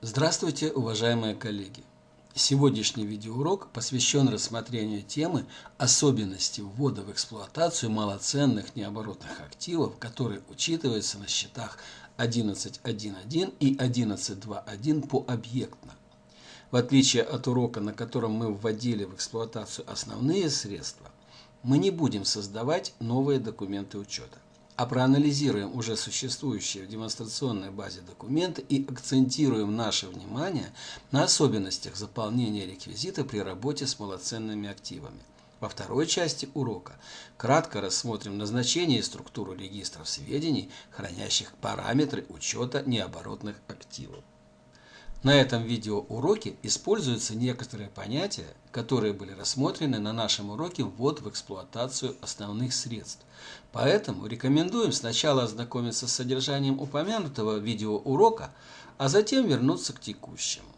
Здравствуйте, уважаемые коллеги! Сегодняшний видеоурок посвящен рассмотрению темы особенности ввода в эксплуатацию малоценных необоротных активов, которые учитываются на счетах 11.1.1 и 11.2.1 по объектно. В отличие от урока, на котором мы вводили в эксплуатацию основные средства, мы не будем создавать новые документы учета а проанализируем уже существующие в демонстрационной базе документы и акцентируем наше внимание на особенностях заполнения реквизита при работе с малоценными активами. Во второй части урока кратко рассмотрим назначение и структуру регистров сведений, хранящих параметры учета необоротных активов. На этом видеоуроке используются некоторые понятия, которые были рассмотрены на нашем уроке «Ввод в эксплуатацию основных средств». Поэтому рекомендуем сначала ознакомиться с содержанием упомянутого видеоурока, а затем вернуться к текущему.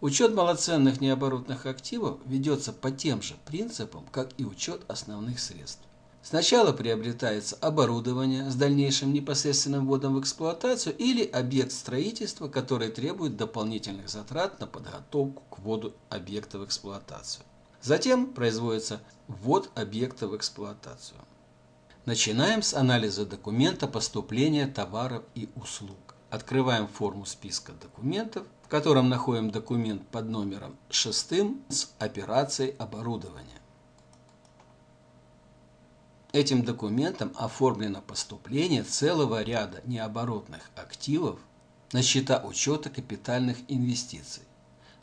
Учет малоценных необоротных активов ведется по тем же принципам, как и учет основных средств. Сначала приобретается оборудование с дальнейшим непосредственным вводом в эксплуатацию или объект строительства, который требует дополнительных затрат на подготовку к вводу объекта в эксплуатацию. Затем производится ввод объекта в эксплуатацию. Начинаем с анализа документа поступления товаров и услуг. Открываем форму списка документов, в котором находим документ под номером 6 с операцией оборудования. Этим документом оформлено поступление целого ряда необоротных активов на счета учета капитальных инвестиций.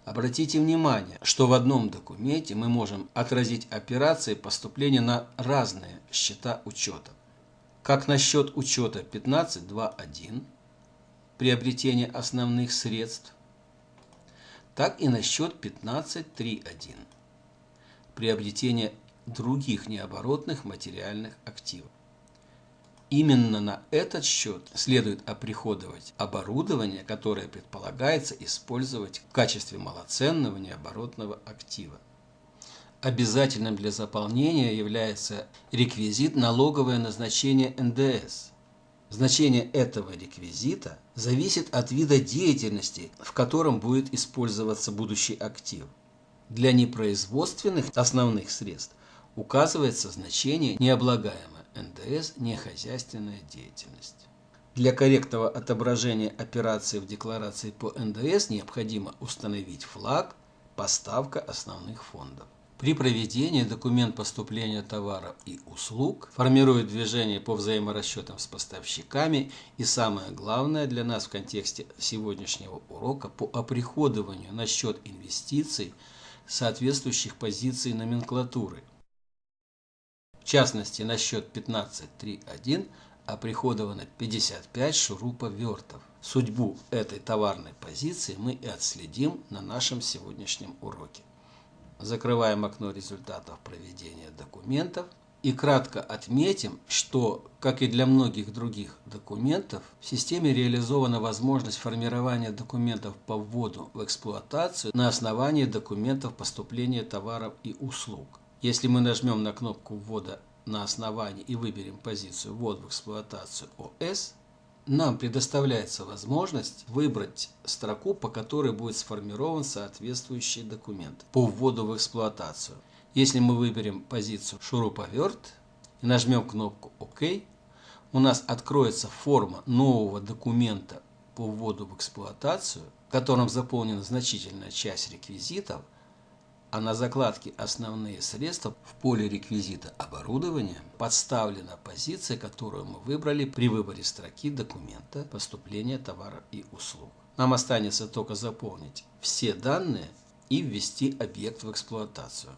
Обратите внимание, что в одном документе мы можем отразить операции поступления на разные счета учета. Как на счет учета 15.2.1, приобретение основных средств, так и на счет 15.3.1, приобретение других необоротных материальных активов. Именно на этот счет следует оприходовать оборудование, которое предполагается использовать в качестве малоценного необоротного актива. Обязательным для заполнения является реквизит налоговое назначение НДС. Значение этого реквизита зависит от вида деятельности, в котором будет использоваться будущий актив. Для непроизводственных основных средств указывается значение необлагаемое НДС нехозяйственная деятельность. Для корректного отображения операции в декларации по НДС необходимо установить флаг «Поставка основных фондов». При проведении документ поступления товаров и услуг формирует движение по взаиморасчетам с поставщиками и самое главное для нас в контексте сегодняшнего урока по оприходованию на счет инвестиций соответствующих позиций номенклатуры – частности на счет 15.3.1 оприходовано 55 шуруповертов. Судьбу этой товарной позиции мы и отследим на нашем сегодняшнем уроке. Закрываем окно результатов проведения документов и кратко отметим, что, как и для многих других документов, в системе реализована возможность формирования документов по вводу в эксплуатацию на основании документов поступления товаров и услуг. Если мы нажмем на кнопку ввода на основании и выберем позицию «Ввод в эксплуатацию ОС», нам предоставляется возможность выбрать строку, по которой будет сформирован соответствующий документ по вводу в эксплуатацию. Если мы выберем позицию «Шуруповерт» и нажмем кнопку «Ок», у нас откроется форма нового документа по вводу в эксплуатацию, в котором заполнена значительная часть реквизитов – а на закладке «Основные средства» в поле реквизита оборудования подставлена позиция, которую мы выбрали при выборе строки документа поступления товаров и услуг. Нам останется только заполнить все данные и ввести объект в эксплуатацию.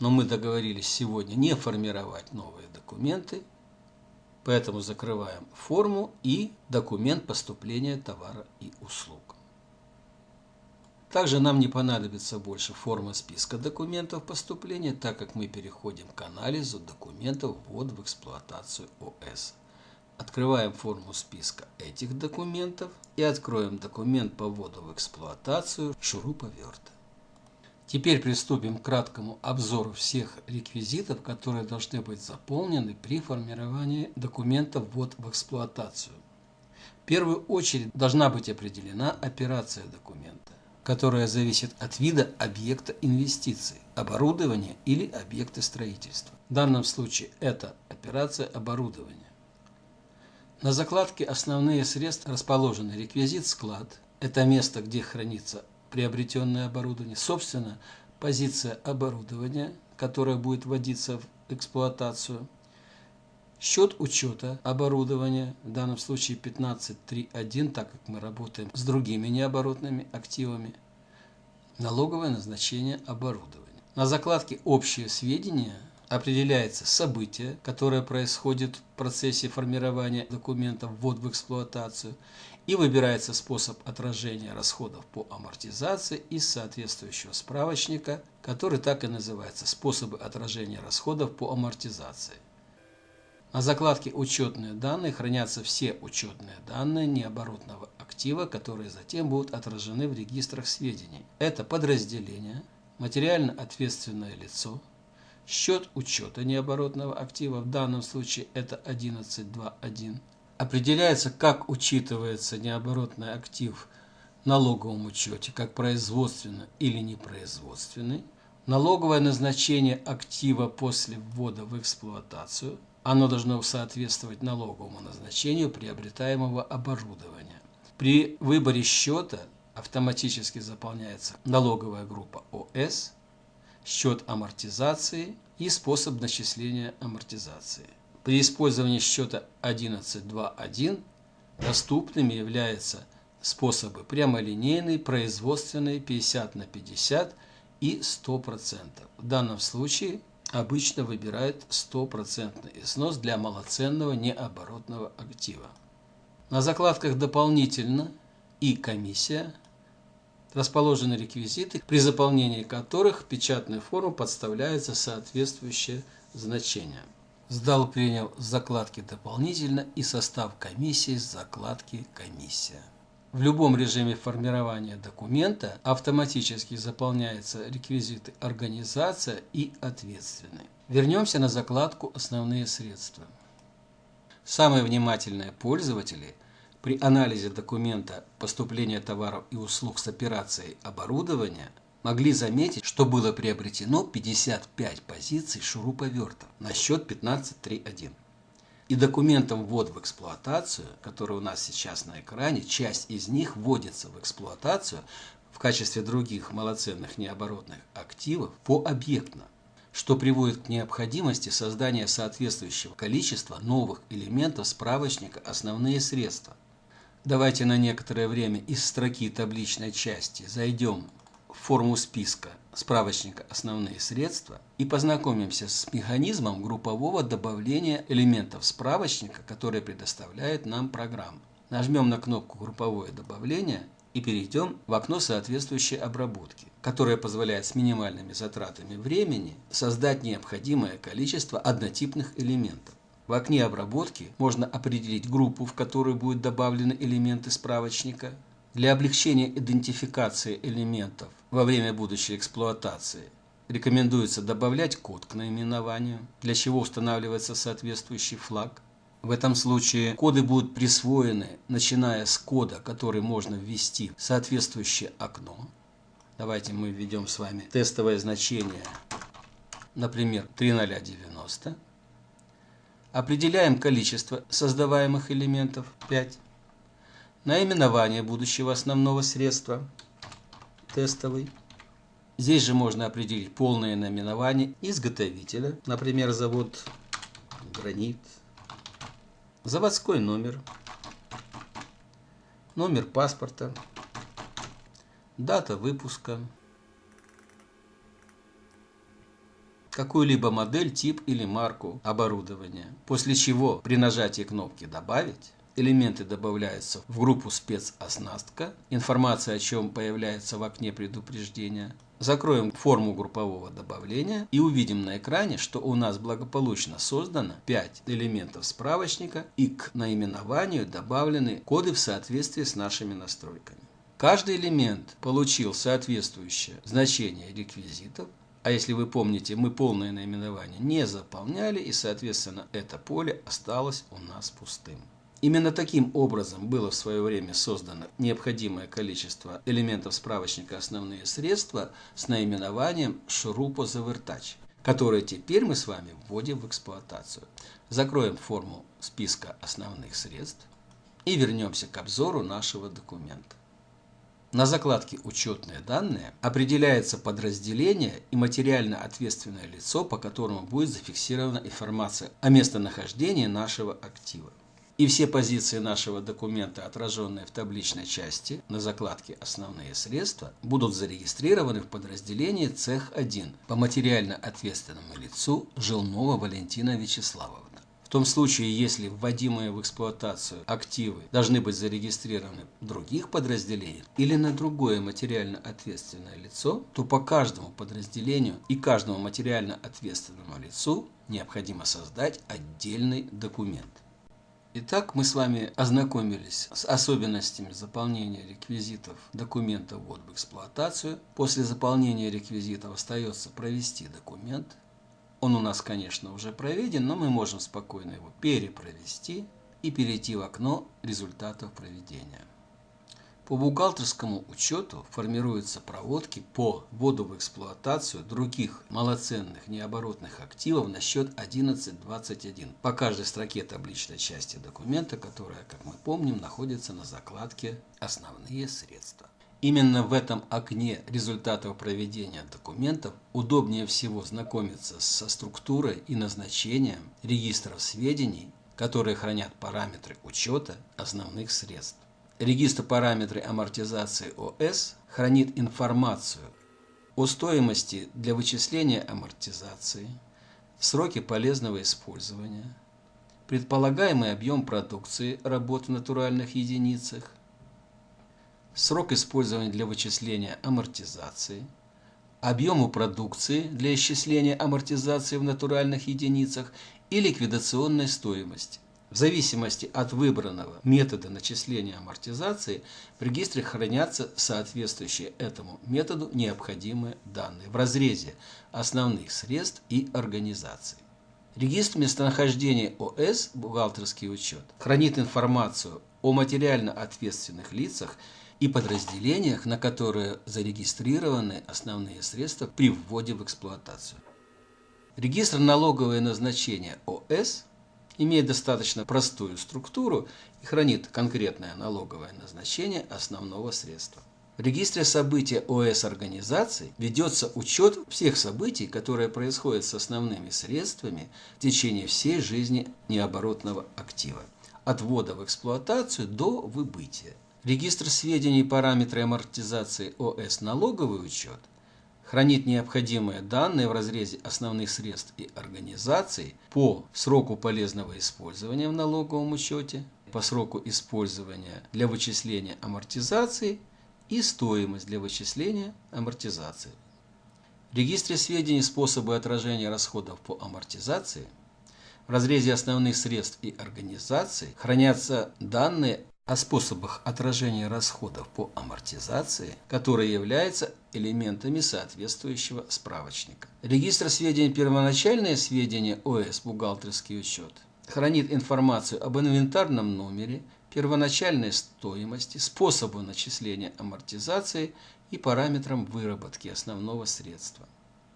Но мы договорились сегодня не формировать новые документы, поэтому закрываем форму и документ поступления товара и услуг. Также нам не понадобится больше форма списка документов поступления, так как мы переходим к анализу документов ввод в эксплуатацию ОС. Открываем форму списка этих документов и откроем документ по вводу в эксплуатацию шуруповерта. Теперь приступим к краткому обзору всех реквизитов, которые должны быть заполнены при формировании документа ввод в эксплуатацию. В первую очередь должна быть определена операция документа, которая зависит от вида объекта инвестиций, оборудования или объекта строительства. В данном случае это операция оборудования. На закладке «Основные средства» расположены реквизит «Склад». Это место, где хранится приобретенное оборудование. Собственно, позиция оборудования, которая будет вводиться в эксплуатацию. Счет учета оборудования, в данном случае 15.3.1, так как мы работаем с другими необоротными активами. Налоговое назначение оборудования. На закладке «Общие сведения» определяется событие, которое происходит в процессе формирования документа ввод в эксплуатацию, и выбирается способ отражения расходов по амортизации из соответствующего справочника, который так и называется «Способы отражения расходов по амортизации». На закладке «Учетные данные» хранятся все учетные данные необоротного актива, которые затем будут отражены в регистрах сведений. Это подразделение, материально ответственное лицо, Счет учета необоротного актива, в данном случае это 11.2.1, определяется, как учитывается необоротный актив в налоговом учете, как производственный или непроизводственный. Налоговое назначение актива после ввода в эксплуатацию. Оно должно соответствовать налоговому назначению приобретаемого оборудования. При выборе счета автоматически заполняется налоговая группа ОС – счет амортизации и способ начисления амортизации. При использовании счета 11.2.1 доступными являются способы прямолинейный, производственный 50 на 50 и 100%. В данном случае обычно выбирают 100% износ для малоценного необоротного актива. На закладках дополнительно и комиссия расположены реквизиты, при заполнении которых в печатную форму подставляется соответствующее значение. Сдал принял закладки дополнительно и состав комиссии с закладки комиссия. В любом режиме формирования документа автоматически заполняются реквизиты организация и ответственный. Вернемся на закладку «Основные средства». Самые внимательные пользователи при анализе документа поступления товаров и услуг с операцией оборудования могли заметить, что было приобретено 55 позиций шуруповертов на счет 15.3.1. И документом ввод в эксплуатацию, который у нас сейчас на экране, часть из них вводится в эксплуатацию в качестве других малоценных необоротных активов пообъектно, что приводит к необходимости создания соответствующего количества новых элементов справочника «Основные средства», Давайте на некоторое время из строки табличной части зайдем форму списка справочника «Основные средства» и познакомимся с механизмом группового добавления элементов справочника, который предоставляет нам программа. Нажмем на кнопку «Групповое добавление» и перейдем в окно соответствующей обработки, которое позволяет с минимальными затратами времени создать необходимое количество однотипных элементов. В окне обработки можно определить группу, в которую будут добавлены элементы справочника. Для облегчения идентификации элементов во время будущей эксплуатации рекомендуется добавлять код к наименованию, для чего устанавливается соответствующий флаг. В этом случае коды будут присвоены, начиная с кода, который можно ввести в соответствующее окно. Давайте мы введем с вами тестовое значение, например, 3090. Определяем количество создаваемых элементов 5. Наименование будущего основного средства тестовый. Здесь же можно определить полное наименование изготовителя, например, завод «Гранит», заводской номер, номер паспорта, дата выпуска, какую-либо модель, тип или марку оборудования. После чего при нажатии кнопки «Добавить» элементы добавляются в группу «Спецоснастка», информация о чем появляется в окне предупреждения. Закроем форму группового добавления и увидим на экране, что у нас благополучно создано 5 элементов справочника и к наименованию добавлены коды в соответствии с нашими настройками. Каждый элемент получил соответствующее значение реквизитов, а если вы помните, мы полное наименование не заполняли, и, соответственно, это поле осталось у нас пустым. Именно таким образом было в свое время создано необходимое количество элементов справочника «Основные средства» с наименованием «Шурупозавертач», которые теперь мы с вами вводим в эксплуатацию. Закроем форму списка основных средств и вернемся к обзору нашего документа. На закладке «Учетные данные» определяется подразделение и материально ответственное лицо, по которому будет зафиксирована информация о местонахождении нашего актива. И все позиции нашего документа, отраженные в табличной части на закладке «Основные средства», будут зарегистрированы в подразделении «Цех-1» по материально ответственному лицу Жилнова Валентина Вячеславовна. В том случае, если вводимые в эксплуатацию активы должны быть зарегистрированы в других подразделениях или на другое материально ответственное лицо, то по каждому подразделению и каждому материально ответственному лицу необходимо создать отдельный документ. Итак, мы с вами ознакомились с особенностями заполнения реквизитов документа ввод в эксплуатацию. После заполнения реквизитов остается провести документ. Он у нас, конечно, уже проведен, но мы можем спокойно его перепровести и перейти в окно результатов проведения. По бухгалтерскому учету формируются проводки по вводу в эксплуатацию других малоценных необоротных активов на счет 1121 по каждой строке табличной части документа, которая, как мы помним, находится на закладке «Основные средства». Именно в этом окне результатов проведения документов удобнее всего знакомиться со структурой и назначением регистров сведений, которые хранят параметры учета основных средств. Регистр параметры амортизации ОС хранит информацию о стоимости для вычисления амортизации, сроки полезного использования, предполагаемый объем продукции работ в натуральных единицах, срок использования для вычисления амортизации, объему продукции для исчисления амортизации в натуральных единицах и ликвидационной стоимости. В зависимости от выбранного метода начисления амортизации в регистре хранятся соответствующие этому методу необходимые данные в разрезе основных средств и организаций. Регистр местонахождения ОС «Бухгалтерский учет» хранит информацию о материально ответственных лицах и подразделениях, на которые зарегистрированы основные средства при вводе в эксплуатацию. Регистр налоговое назначение ОС имеет достаточно простую структуру и хранит конкретное налоговое назначение основного средства. В регистре событий ОС организаций ведется учет всех событий, которые происходят с основными средствами в течение всей жизни необоротного актива, от ввода в эксплуатацию до выбытия. Регистр сведений параметры амортизации ОС налоговый учет хранит необходимые данные в разрезе основных средств и организаций по сроку полезного использования в налоговом учете, по сроку использования для вычисления амортизации и стоимость для вычисления амортизации. В регистре сведений способы отражения расходов по амортизации в разрезе основных средств и организаций хранятся данные о способах отражения расходов по амортизации, которые являются элементами соответствующего справочника. Регистр сведений «Первоначальные сведения ОС. Бухгалтерский учет» хранит информацию об инвентарном номере, первоначальной стоимости, способу начисления амортизации и параметрам выработки основного средства.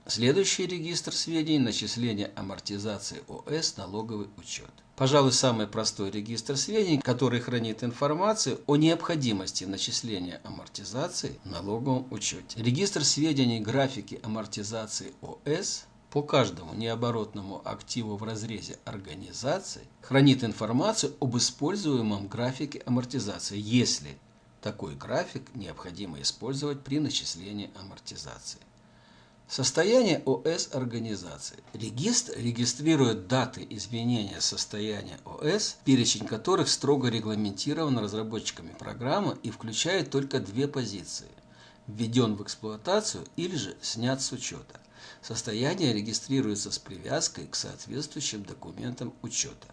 Следующий регистр сведений – начисления амортизации ОС налоговый учет. Пожалуй, самый простой регистр сведений, который хранит информацию о необходимости начисления амортизации в налоговом учете. Регистр сведений графики амортизации ОС по каждому необоротному активу в разрезе организации хранит информацию об используемом графике амортизации, если такой график необходимо использовать при начислении амортизации. Состояние ОС организации. Регистр регистрирует даты изменения состояния ОС, перечень которых строго регламентирован разработчиками программы и включает только две позиции – введен в эксплуатацию или же снят с учета. Состояние регистрируется с привязкой к соответствующим документам учета.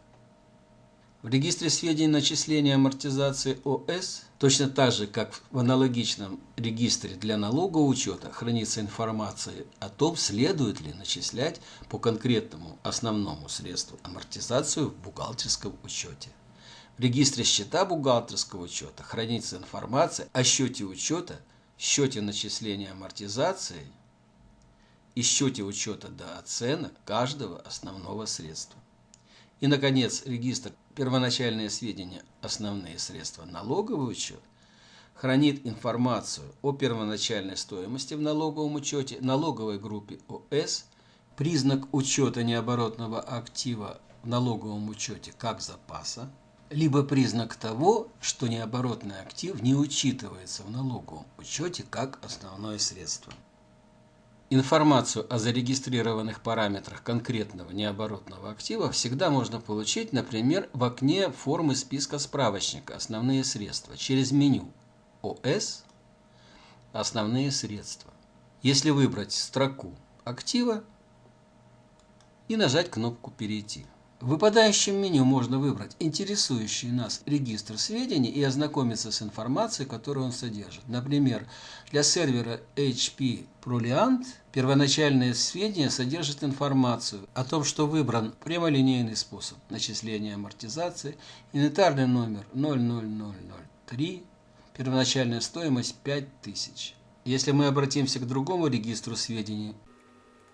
В регистре сведений начисления амортизации ОС, точно так же, как в аналогичном регистре для налогового учета, хранится информация о том, следует ли начислять по конкретному основному средству амортизацию в бухгалтерском учете. В регистре счета бухгалтерского учета хранится информация о счете учета, счете начисления амортизации и счете учета до оценок каждого основного средства. И, наконец, регистр первоначальные сведения «Основные средства налоговый учет» хранит информацию о первоначальной стоимости в налоговом учете, налоговой группе ОС, признак учета необоротного актива в налоговом учете как запаса, либо признак того, что необоротный актив не учитывается в налоговом учете как основное средство. Информацию о зарегистрированных параметрах конкретного необоротного актива всегда можно получить, например, в окне формы списка справочника «Основные средства» через меню «ОС. Основные средства». Если выбрать строку актива и нажать кнопку «Перейти». В выпадающем меню можно выбрать интересующий нас регистр сведений и ознакомиться с информацией, которую он содержит. Например, для сервера HP Proliant первоначальные сведения содержат информацию о том, что выбран прямолинейный способ начисления амортизации, инвентарный номер 00003, первоначальная стоимость 5000. Если мы обратимся к другому регистру сведений,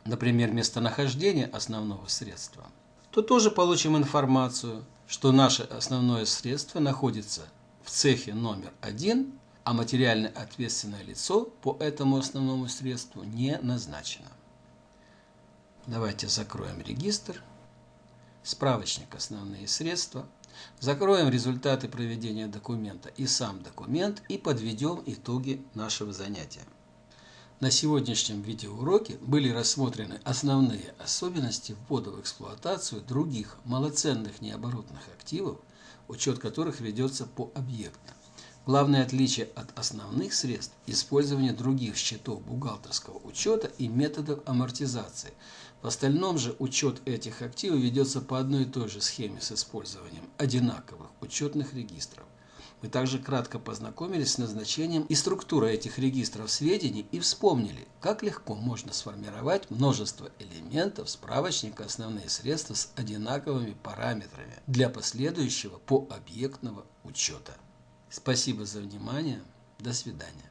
например, местонахождение основного средства – то тоже получим информацию, что наше основное средство находится в цехе номер один, а материально ответственное лицо по этому основному средству не назначено. Давайте закроем регистр, справочник «Основные средства», закроем результаты проведения документа и сам документ и подведем итоги нашего занятия. На сегодняшнем видеоуроке были рассмотрены основные особенности ввода в эксплуатацию других малоценных необоротных активов, учет которых ведется по объектам. Главное отличие от основных средств – использование других счетов бухгалтерского учета и методов амортизации. В остальном же учет этих активов ведется по одной и той же схеме с использованием одинаковых учетных регистров. Мы также кратко познакомились с назначением и структурой этих регистров сведений и вспомнили, как легко можно сформировать множество элементов справочника «Основные средства» с одинаковыми параметрами для последующего пообъектного учета. Спасибо за внимание. До свидания.